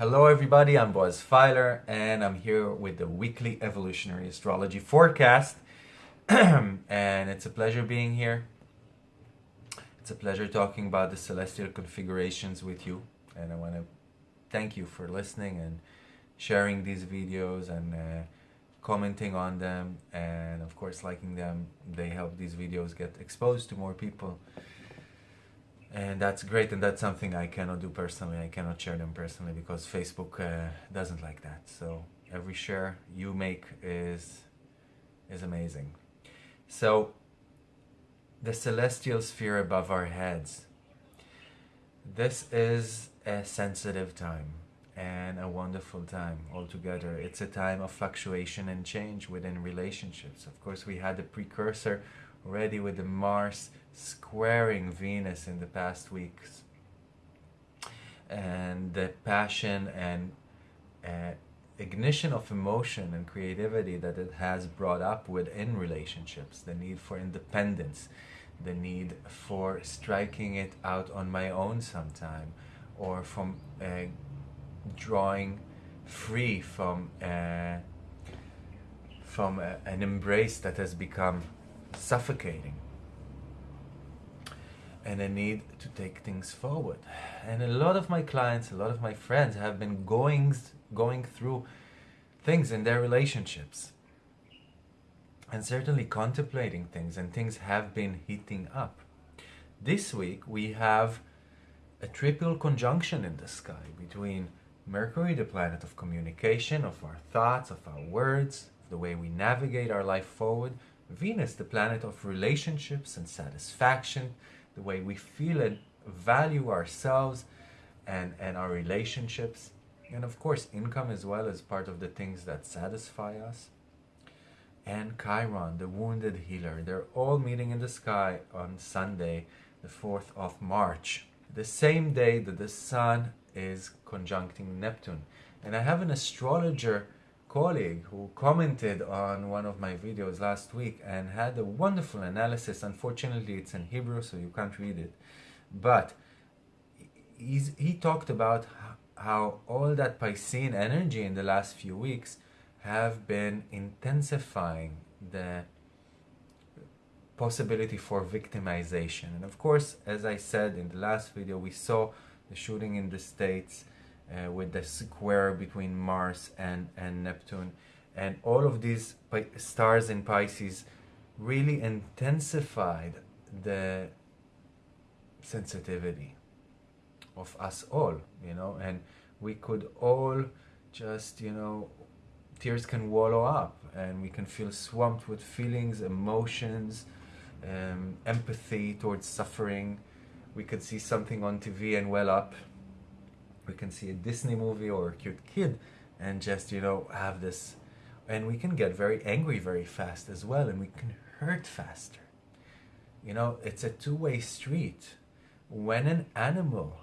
Hello everybody, I'm Boaz Fyler and I'm here with the weekly evolutionary astrology forecast and it's a pleasure being here. It's a pleasure talking about the celestial configurations with you and I want to thank you for listening and sharing these videos and uh, commenting on them and of course liking them. They help these videos get exposed to more people. And that's great and that's something I cannot do personally. I cannot share them personally because Facebook uh, doesn't like that. So every share you make is is amazing. So the celestial sphere above our heads. This is a sensitive time and a wonderful time altogether. It's a time of fluctuation and change within relationships. Of course we had the precursor already with the Mars squaring Venus in the past weeks. And the passion and uh, ignition of emotion and creativity that it has brought up within relationships, the need for independence, the need for striking it out on my own sometime, or from uh, drawing free from uh, from a, an embrace that has become suffocating and a need to take things forward. And a lot of my clients, a lot of my friends have been going, going through things in their relationships and certainly contemplating things and things have been heating up. This week we have a triple conjunction in the sky between Mercury, the planet of communication, of our thoughts, of our words, the way we navigate our life forward, Venus, the planet of relationships and satisfaction, the way we feel and value ourselves and, and our relationships. And of course, income as well as part of the things that satisfy us. And Chiron, the wounded healer. They're all meeting in the sky on Sunday, the 4th of March, the same day that the Sun is conjuncting Neptune. And I have an astrologer colleague who commented on one of my videos last week and had a wonderful analysis. Unfortunately, it's in Hebrew, so you can't read it. But he talked about how all that Piscean energy in the last few weeks have been intensifying the possibility for victimization. And of course, as I said in the last video, we saw the shooting in the States uh, with the square between Mars and, and Neptune. And all of these stars in Pisces really intensified the sensitivity of us all, you know, and we could all just, you know, tears can wallow up and we can feel swamped with feelings, emotions, um, empathy towards suffering. We could see something on TV and well up we can see a Disney movie or a cute kid and just, you know, have this. And we can get very angry very fast as well, and we can hurt faster. You know, it's a two way street. When an animal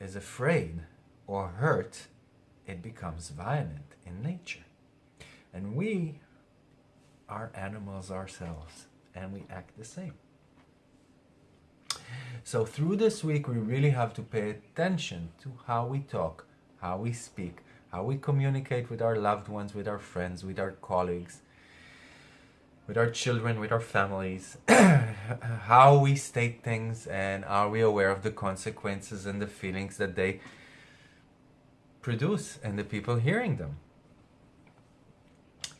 is afraid or hurt, it becomes violent in nature. And we are animals ourselves, and we act the same. So through this week, we really have to pay attention to how we talk, how we speak, how we communicate with our loved ones, with our friends, with our colleagues, with our children, with our families, how we state things, and are we aware of the consequences and the feelings that they produce and the people hearing them.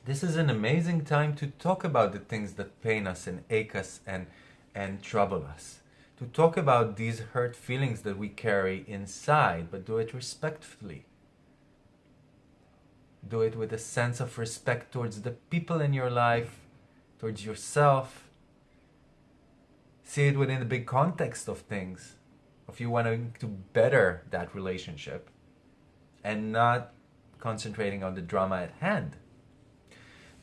This is an amazing time to talk about the things that pain us and ache us and, and trouble us to talk about these hurt feelings that we carry inside, but do it respectfully. Do it with a sense of respect towards the people in your life, towards yourself. See it within the big context of things, of you wanting to better that relationship and not concentrating on the drama at hand.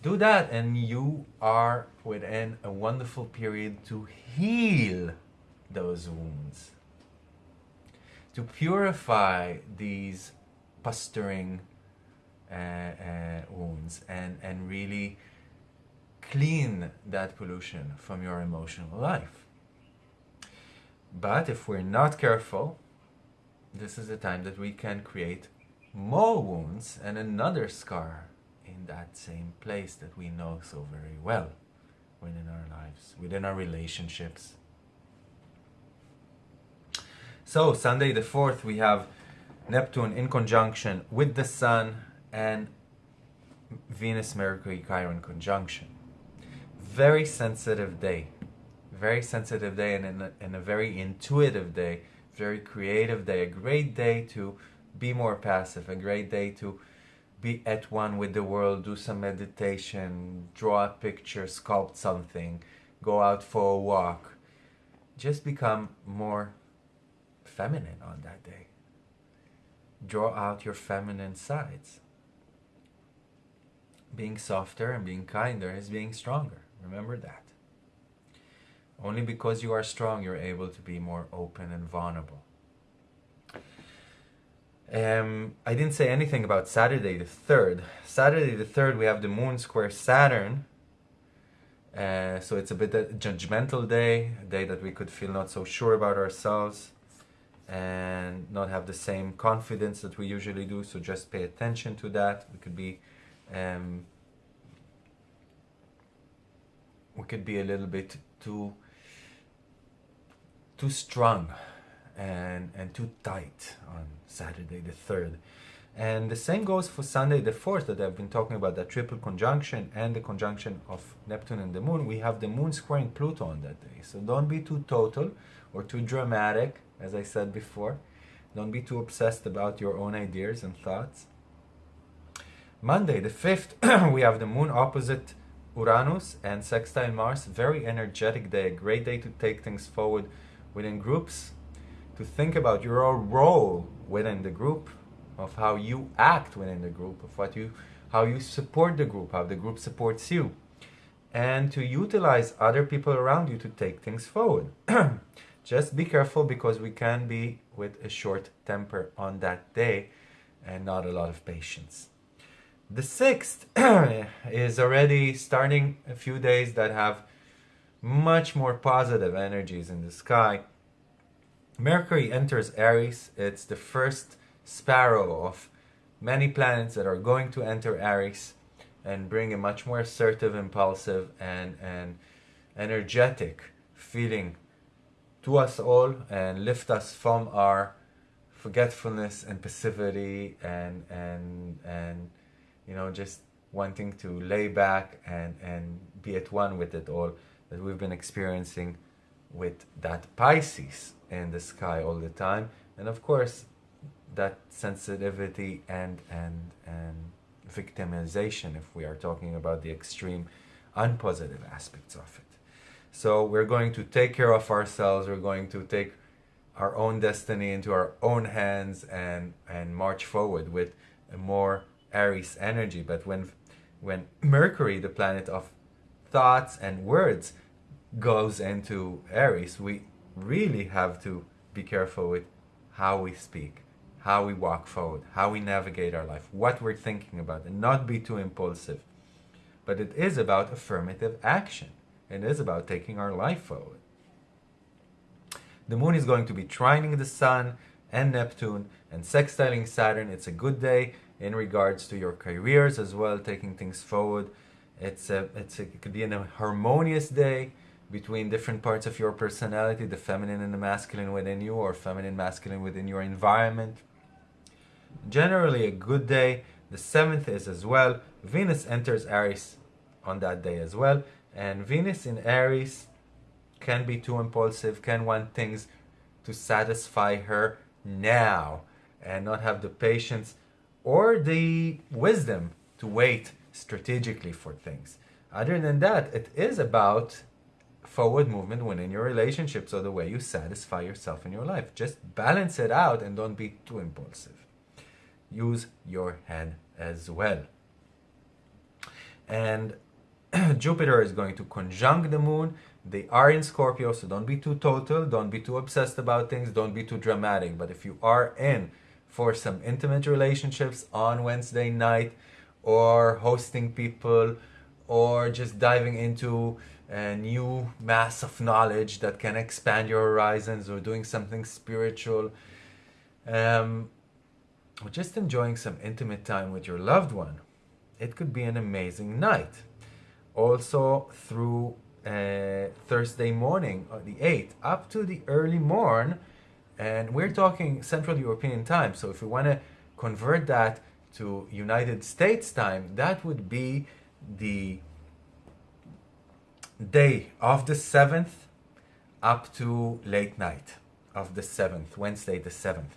Do that, and you are within a wonderful period to heal those wounds. to purify these pestering uh, uh, wounds and, and really clean that pollution from your emotional life. But if we're not careful, this is the time that we can create more wounds and another scar in that same place that we know so very well within our lives, within our relationships. So, Sunday the 4th, we have Neptune in conjunction with the Sun and Venus Mercury Chiron conjunction. Very sensitive day. Very sensitive day and, a, and a very intuitive day, very creative day, a great day to be more passive, a great day to be at one with the world, do some meditation, draw a picture, sculpt something, go out for a walk. Just become more feminine on that day. Draw out your feminine sides. Being softer and being kinder is being stronger. Remember that. Only because you are strong, you're able to be more open and vulnerable. Um, I didn't say anything about Saturday the 3rd. Saturday the 3rd, we have the moon square Saturn. Uh, so it's a bit a judgmental day, a day that we could feel not so sure about ourselves and not have the same confidence that we usually do. So just pay attention to that. We could be um, we could be a little bit too too strong and and too tight on Saturday the 3rd. And the same goes for Sunday the 4th that I've been talking about, that triple conjunction and the conjunction of Neptune and the moon. We have the moon squaring Pluto on that day. So don't be too total or too dramatic, as I said before. Don't be too obsessed about your own ideas and thoughts. Monday the 5th, we have the moon opposite Uranus and sextile Mars. Very energetic day, a great day to take things forward within groups, to think about your role within the group, of how you act within the group, of what you, how you support the group, how the group supports you, and to utilize other people around you to take things forward. Just be careful because we can be with a short temper on that day and not a lot of patience. The sixth is already starting a few days that have much more positive energies in the sky. Mercury enters Aries. It's the first sparrow of many planets that are going to enter Aries and bring a much more assertive, impulsive, and, and energetic feeling to us all and lift us from our forgetfulness and passivity and and and you know just wanting to lay back and and be at one with it all that we've been experiencing with that Pisces in the sky all the time. And of course that sensitivity and and and victimization if we are talking about the extreme unpositive aspects of it so we're going to take care of ourselves we're going to take our own destiny into our own hands and and march forward with more aries energy but when when mercury the planet of thoughts and words goes into aries we really have to be careful with how we speak how we walk forward, how we navigate our life, what we're thinking about, and not be too impulsive. But it is about affirmative action. It is about taking our life forward. The moon is going to be trining the sun and Neptune and sextiling Saturn. It's a good day in regards to your careers as well, taking things forward. It's a, it's a, it could be a harmonious day between different parts of your personality, the feminine and the masculine within you, or feminine, masculine within your environment generally a good day. The seventh is as well. Venus enters Aries on that day as well. And Venus in Aries can be too impulsive, can want things to satisfy her now and not have the patience or the wisdom to wait strategically for things. Other than that, it is about forward movement within your relationships or the way you satisfy yourself in your life. Just balance it out and don't be too impulsive use your head as well. And Jupiter is going to conjunct the moon They are in Scorpio, so don't be too total, don't be too obsessed about things, don't be too dramatic. But if you are in for some intimate relationships on Wednesday night, or hosting people, or just diving into a new mass of knowledge that can expand your horizons, or doing something spiritual, um, or just enjoying some intimate time with your loved one, it could be an amazing night. Also, through uh, Thursday morning, uh, the 8th, up to the early morn, and we're talking Central European time. So if we want to convert that to United States time, that would be the day of the 7th up to late night of the 7th, Wednesday the 7th.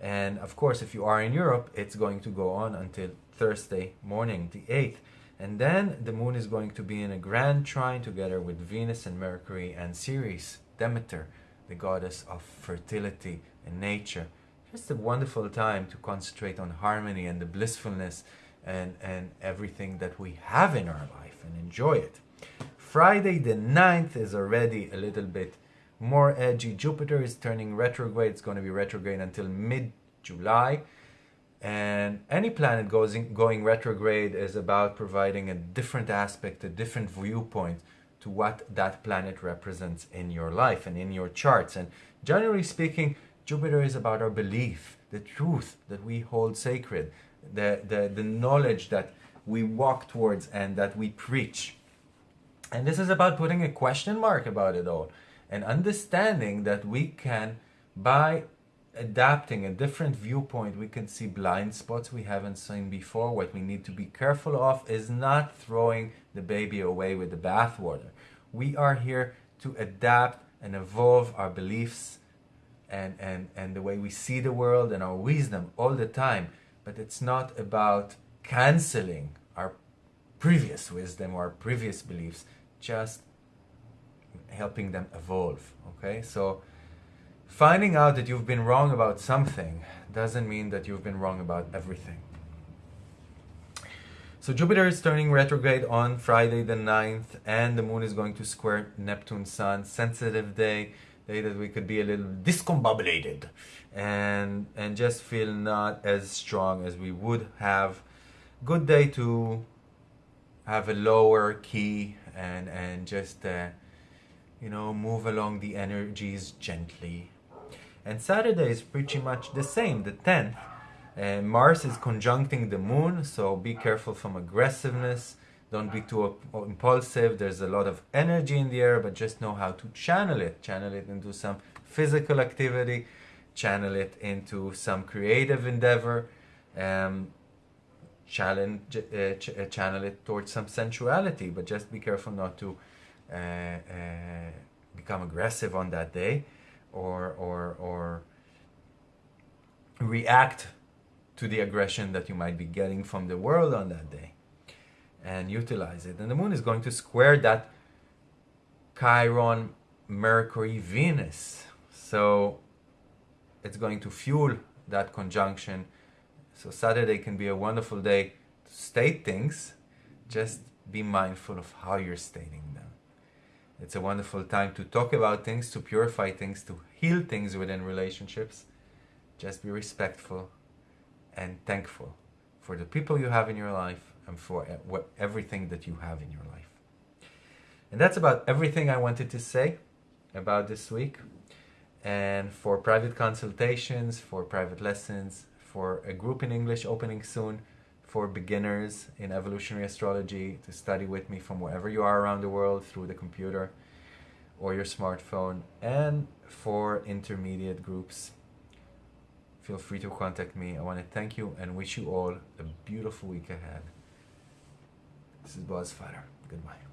And of course, if you are in Europe, it's going to go on until Thursday morning, the 8th. And then the moon is going to be in a grand trine together with Venus and Mercury and Ceres, Demeter, the goddess of fertility and nature. Just a wonderful time to concentrate on harmony and the blissfulness and, and everything that we have in our life and enjoy it. Friday the 9th is already a little bit more edgy. Jupiter is turning retrograde. It's going to be retrograde until mid July. And any planet goes in, going retrograde is about providing a different aspect, a different viewpoint to what that planet represents in your life and in your charts. And generally speaking, Jupiter is about our belief, the truth that we hold sacred, the, the, the knowledge that we walk towards and that we preach. And this is about putting a question mark about it all and understanding that we can, by adapting a different viewpoint, we can see blind spots we haven't seen before. What we need to be careful of is not throwing the baby away with the bathwater. We are here to adapt and evolve our beliefs and, and, and the way we see the world and our wisdom all the time. But it's not about canceling our previous wisdom or previous beliefs, just helping them evolve. Okay, so finding out that you've been wrong about something doesn't mean that you've been wrong about everything. So Jupiter is turning retrograde on Friday the 9th, and the moon is going to square Neptune Sun. Sensitive day, day that we could be a little discombobulated and and just feel not as strong as we would have. Good day to have a lower key and and just uh, you know, move along the energies gently. And Saturday is pretty much the same, the 10th. Uh, Mars is conjuncting the moon, so be careful from aggressiveness. Don't be too impulsive. There's a lot of energy in the air, but just know how to channel it. Channel it into some physical activity, channel it into some creative endeavor, um, challenge, uh, ch- uh, channel it towards some sensuality, but just be careful not to uh, uh, become aggressive on that day or or or react to the aggression that you might be getting from the world on that day and utilize it. And the moon is going to square that chiron mercury venus. So it's going to fuel that conjunction. So saturday can be a wonderful day to state things. Just be mindful of how you're stating them it's a wonderful time to talk about things, to purify things, to heal things within relationships. Just be respectful and thankful for the people you have in your life and for everything that you have in your life. And that's about everything I wanted to say about this week. And for private consultations, for private lessons, for a group in English opening soon, for beginners in evolutionary astrology to study with me from wherever you are around the world through the computer or your smartphone, and for intermediate groups. Feel free to contact me. I want to thank you and wish you all a beautiful week ahead. This is Boaz Fyler. Goodbye.